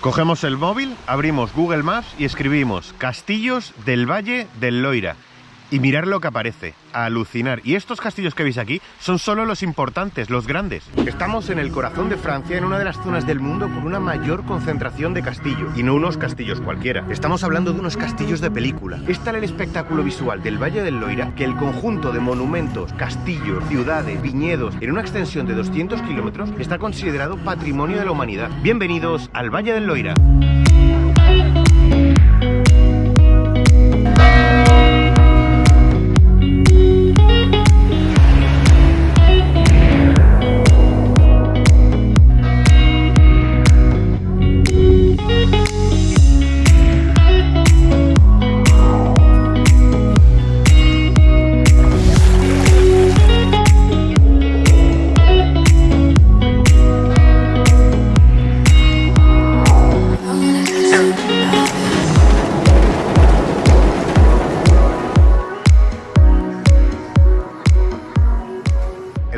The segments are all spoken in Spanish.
Cogemos el móvil, abrimos Google Maps y escribimos Castillos del Valle del Loira. Y mirar lo que aparece, a alucinar. Y estos castillos que veis aquí son solo los importantes, los grandes. Estamos en el corazón de Francia, en una de las zonas del mundo con una mayor concentración de castillos. Y no unos castillos cualquiera. Estamos hablando de unos castillos de película. Es tal el espectáculo visual del Valle del Loira que el conjunto de monumentos, castillos, ciudades, viñedos, en una extensión de 200 kilómetros, está considerado patrimonio de la humanidad. Bienvenidos al Valle del Loira.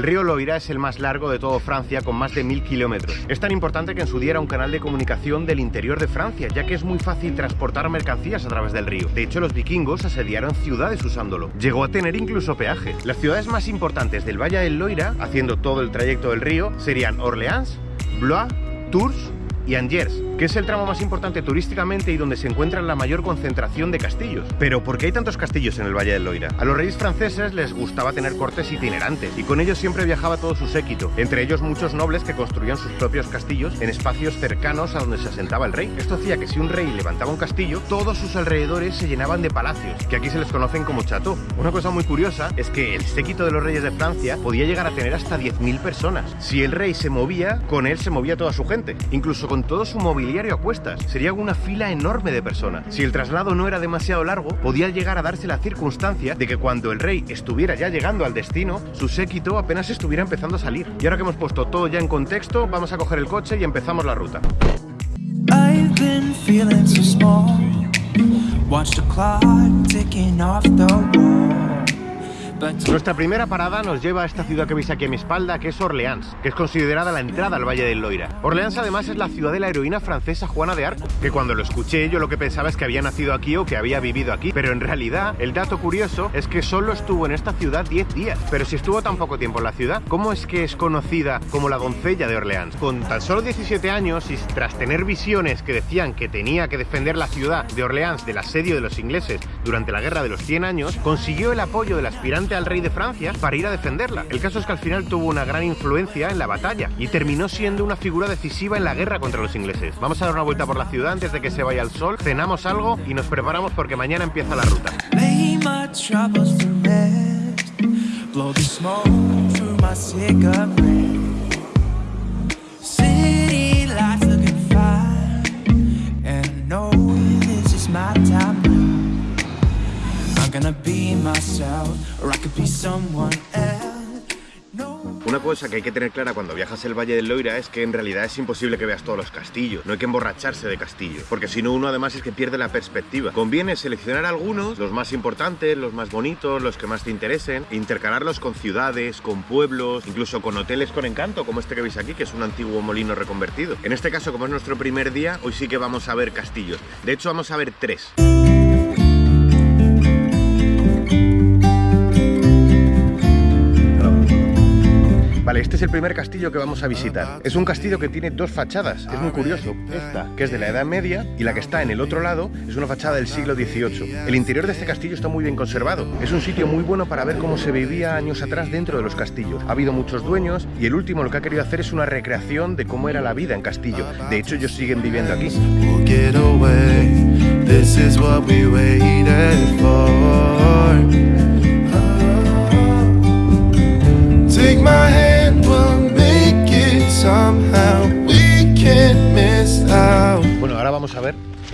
El río Loira es el más largo de todo Francia con más de mil kilómetros. Es tan importante que en su día era un canal de comunicación del interior de Francia, ya que es muy fácil transportar mercancías a través del río. De hecho, los vikingos asediaron ciudades usándolo. Llegó a tener incluso peaje. Las ciudades más importantes del Valle del Loira, haciendo todo el trayecto del río, serían Orleans, Blois, Tours y Angers, que es el tramo más importante turísticamente y donde se encuentra la mayor concentración de castillos. Pero ¿por qué hay tantos castillos en el Valle del Loira? A los reyes franceses les gustaba tener cortes itinerantes y con ellos siempre viajaba todo su séquito, entre ellos muchos nobles que construían sus propios castillos en espacios cercanos a donde se asentaba el rey. Esto hacía que si un rey levantaba un castillo, todos sus alrededores se llenaban de palacios, que aquí se les conocen como chateau. Una cosa muy curiosa es que el séquito de los reyes de Francia podía llegar a tener hasta 10.000 personas. Si el rey se movía, con él se movía toda su gente, incluso con todo su mobiliario a cuestas. Sería una fila enorme de personas. Si el traslado no era demasiado largo, podía llegar a darse la circunstancia de que cuando el rey estuviera ya llegando al destino, su séquito apenas estuviera empezando a salir. Y ahora que hemos puesto todo ya en contexto, vamos a coger el coche y empezamos la ruta. Nuestra primera parada nos lleva a esta ciudad que veis aquí a mi espalda, que es Orleans, que es considerada la entrada al Valle del Loira. Orleans además es la ciudad de la heroína francesa Juana de Arco, que cuando lo escuché yo lo que pensaba es que había nacido aquí o que había vivido aquí, pero en realidad el dato curioso es que solo estuvo en esta ciudad 10 días. Pero si estuvo tan poco tiempo en la ciudad, ¿cómo es que es conocida como la doncella de Orleans? Con tan solo 17 años y tras tener visiones que decían que tenía que defender la ciudad de Orleans del asedio de los ingleses durante la Guerra de los 100 años, consiguió el apoyo del aspirante al rey de Francia para ir a defenderla. El caso es que al final tuvo una gran influencia en la batalla y terminó siendo una figura decisiva en la guerra contra los ingleses. Vamos a dar una vuelta por la ciudad antes de que se vaya el sol, cenamos algo y nos preparamos porque mañana empieza la ruta. my time Una cosa que hay que tener clara cuando viajas el Valle del Loira es que en realidad es imposible que veas todos los castillos. No hay que emborracharse de castillos, porque si no uno además es que pierde la perspectiva. Conviene seleccionar algunos, los más importantes, los más bonitos, los que más te interesen, intercalarlos con ciudades, con pueblos, incluso con hoteles con encanto, como este que veis aquí, que es un antiguo molino reconvertido. En este caso, como es nuestro primer día, hoy sí que vamos a ver castillos. De hecho, vamos a ver tres. Vale, este es el primer castillo que vamos a visitar. Es un castillo que tiene dos fachadas, es muy curioso. Esta, que es de la Edad Media, y la que está en el otro lado, es una fachada del siglo XVIII. El interior de este castillo está muy bien conservado. Es un sitio muy bueno para ver cómo se vivía años atrás dentro de los castillos. Ha habido muchos dueños y el último lo que ha querido hacer es una recreación de cómo era la vida en castillo. De hecho, ellos siguen viviendo aquí. This is what we waited for.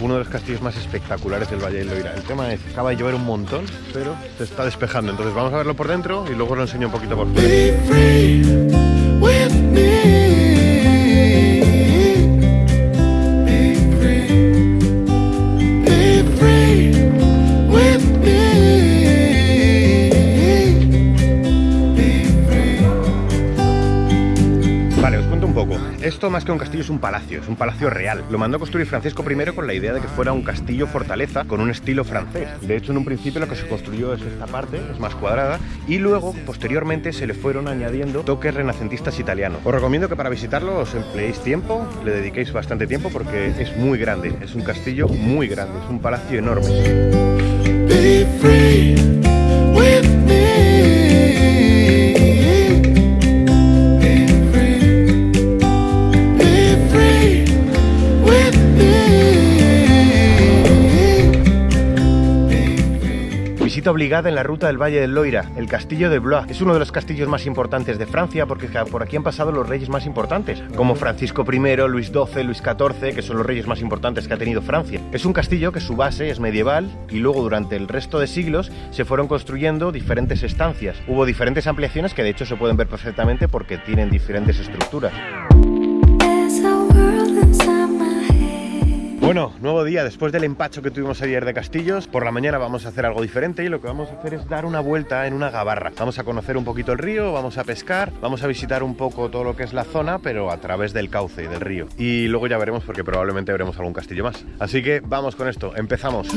Uno de los castillos más espectaculares del Valle del Loira. El tema es acaba de llover un montón, pero se está despejando. Entonces vamos a verlo por dentro y luego lo enseño un poquito por fuera. Más que un castillo es un palacio, es un palacio real. Lo mandó a construir Francisco I con la idea de que fuera un castillo fortaleza con un estilo francés. De hecho, en un principio lo que se construyó es esta parte, es más cuadrada, y luego, posteriormente, se le fueron añadiendo toques renacentistas italianos. Os recomiendo que para visitarlo os empleéis tiempo, le dediquéis bastante tiempo porque es muy grande, es un castillo muy grande, es un palacio enorme. Visita obligada en la ruta del Valle del Loira, el castillo de Blois. Es uno de los castillos más importantes de Francia porque por aquí han pasado los reyes más importantes, como Francisco I, Luis XII, Luis XIV, que son los reyes más importantes que ha tenido Francia. Es un castillo que su base es medieval y luego durante el resto de siglos se fueron construyendo diferentes estancias. Hubo diferentes ampliaciones que de hecho se pueden ver perfectamente porque tienen diferentes estructuras. Bueno, nuevo día después del empacho que tuvimos ayer de castillos. Por la mañana vamos a hacer algo diferente y lo que vamos a hacer es dar una vuelta en una gabarra. Vamos a conocer un poquito el río, vamos a pescar, vamos a visitar un poco todo lo que es la zona, pero a través del cauce y del río. Y luego ya veremos porque probablemente veremos algún castillo más. Así que vamos con esto, empezamos.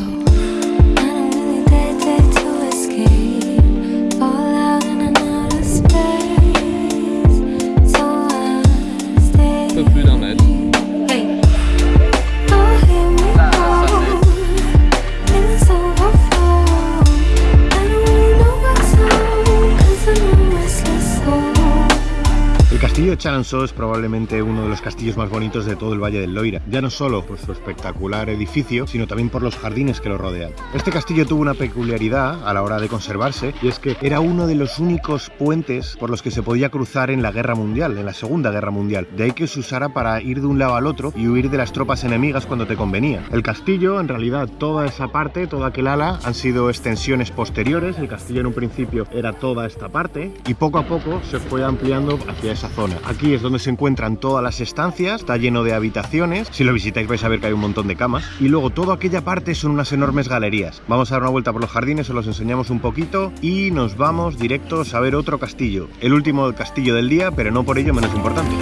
Chalonceau es probablemente uno de los castillos más bonitos de todo el Valle del Loira, ya no solo por su espectacular edificio, sino también por los jardines que lo rodean. Este castillo tuvo una peculiaridad a la hora de conservarse, y es que era uno de los únicos puentes por los que se podía cruzar en la Guerra Mundial, en la Segunda Guerra Mundial. De ahí que se usara para ir de un lado al otro y huir de las tropas enemigas cuando te convenía. El castillo, en realidad, toda esa parte, toda aquel ala, han sido extensiones posteriores. El castillo en un principio era toda esta parte y poco a poco se fue ampliando hacia esa zona. Aquí es donde se encuentran todas las estancias, está lleno de habitaciones. Si lo visitáis vais a ver que hay un montón de camas. Y luego toda aquella parte son unas enormes galerías. Vamos a dar una vuelta por los jardines, os los enseñamos un poquito y nos vamos directos a ver otro castillo. El último castillo del día, pero no por ello menos importante.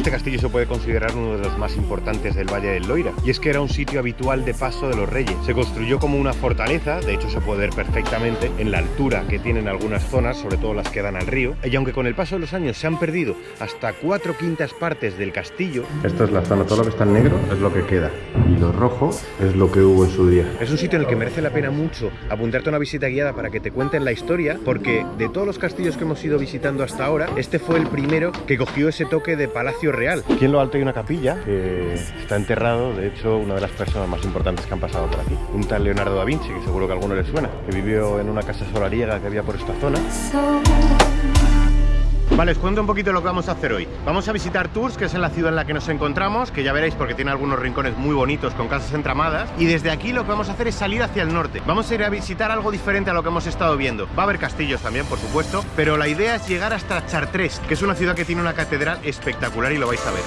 Este castillo se puede considerar uno de los más importantes del Valle del Loira, y es que era un sitio habitual de paso de los reyes. Se construyó como una fortaleza, de hecho se puede ver perfectamente en la altura que tienen algunas zonas, sobre todo las que dan al río, y aunque con el paso de los años se han perdido hasta cuatro quintas partes del castillo, esta es la zona, todo lo que está en negro es lo que queda, y lo rojo es lo que hubo en su día. Es un sitio en el que merece la pena mucho apuntarte a una visita guiada para que te cuenten la historia, porque de todos los castillos que hemos ido visitando hasta ahora, este fue el primero que cogió ese toque de palacio real. Aquí en lo alto hay una capilla que está enterrado, de hecho, una de las personas más importantes que han pasado por aquí. Un tal Leonardo da Vinci, que seguro que a alguno le suena, que vivió en una casa solariega que había por esta zona. Vale, os cuento un poquito lo que vamos a hacer hoy. Vamos a visitar Tours, que es en la ciudad en la que nos encontramos, que ya veréis porque tiene algunos rincones muy bonitos con casas entramadas. Y desde aquí lo que vamos a hacer es salir hacia el norte. Vamos a ir a visitar algo diferente a lo que hemos estado viendo. Va a haber castillos también, por supuesto, pero la idea es llegar hasta Chartres, que es una ciudad que tiene una catedral espectacular y lo vais a ver.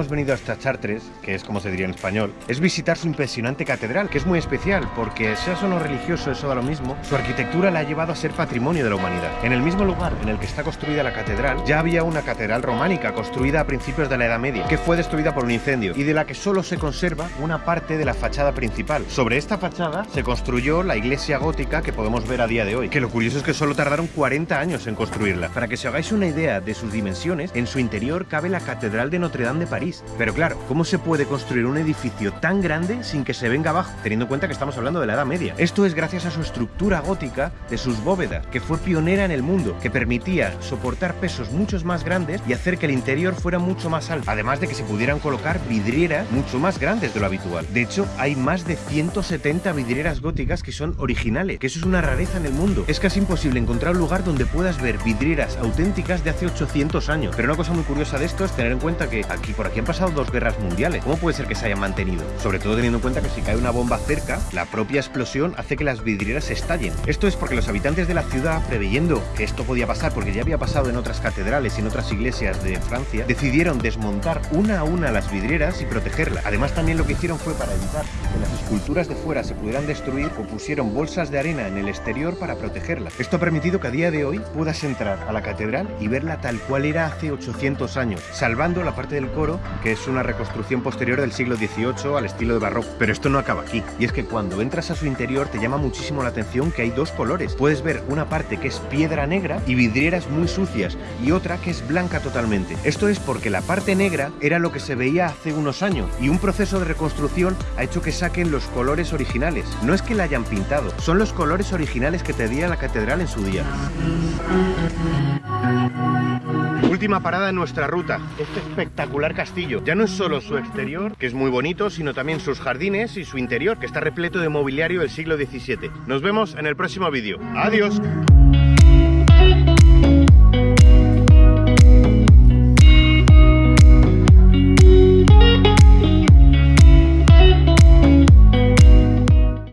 Hemos venido hasta Chartres, que es como se diría en español, es visitar su impresionante catedral, que es muy especial porque, seas o no religioso, eso da lo mismo, su arquitectura la ha llevado a ser patrimonio de la humanidad. En el mismo lugar en el que está construida la catedral, ya había una catedral románica construida a principios de la Edad Media, que fue destruida por un incendio y de la que solo se conserva una parte de la fachada principal. Sobre esta fachada se construyó la iglesia gótica que podemos ver a día de hoy, que lo curioso es que solo tardaron 40 años en construirla. Para que os hagáis una idea de sus dimensiones, en su interior cabe la catedral de Notre Dame de París. Pero claro, ¿cómo se puede construir un edificio tan grande sin que se venga abajo, teniendo en cuenta que estamos hablando de la Edad Media? Esto es gracias a su estructura gótica de sus bóvedas, que fue pionera en el mundo, que permitía soportar pesos muchos más grandes y hacer que el interior fuera mucho más alto, además de que se pudieran colocar vidrieras mucho más grandes de lo habitual. De hecho, hay más de 170 vidrieras góticas que son originales, que eso es una rareza en el mundo. Es casi imposible encontrar un lugar donde puedas ver vidrieras auténticas de hace 800 años. Pero una cosa muy curiosa de esto es tener en cuenta que aquí por aquí han pasado dos guerras mundiales. ¿Cómo puede ser que se hayan mantenido? Sobre todo teniendo en cuenta que si cae una bomba cerca, la propia explosión hace que las vidrieras estallen. Esto es porque los habitantes de la ciudad, preveyendo que esto podía pasar, porque ya había pasado en otras catedrales y en otras iglesias de Francia, decidieron desmontar una a una las vidrieras y protegerlas. Además también lo que hicieron fue para evitar que las esculturas de fuera se pudieran destruir o pusieron bolsas de arena en el exterior para protegerlas. Esto ha permitido que a día de hoy puedas entrar a la catedral y verla tal cual era hace 800 años, salvando la parte del coro, que es una reconstrucción posterior del siglo XVIII al estilo de barroco. Pero esto no acaba aquí, y es que cuando entras a su interior te llama muchísimo la atención que hay dos colores. Puedes ver una parte que es piedra negra y vidrieras muy sucias, y otra que es blanca totalmente. Esto es porque la parte negra era lo que se veía hace unos años, y un proceso de reconstrucción ha hecho que saquen los colores originales. No es que la hayan pintado, son los colores originales que tenía la catedral en su día. Última parada en nuestra ruta, este espectacular castillo. Ya no es solo su exterior, que es muy bonito, sino también sus jardines y su interior, que está repleto de mobiliario del siglo XVII. Nos vemos en el próximo vídeo. ¡Adiós!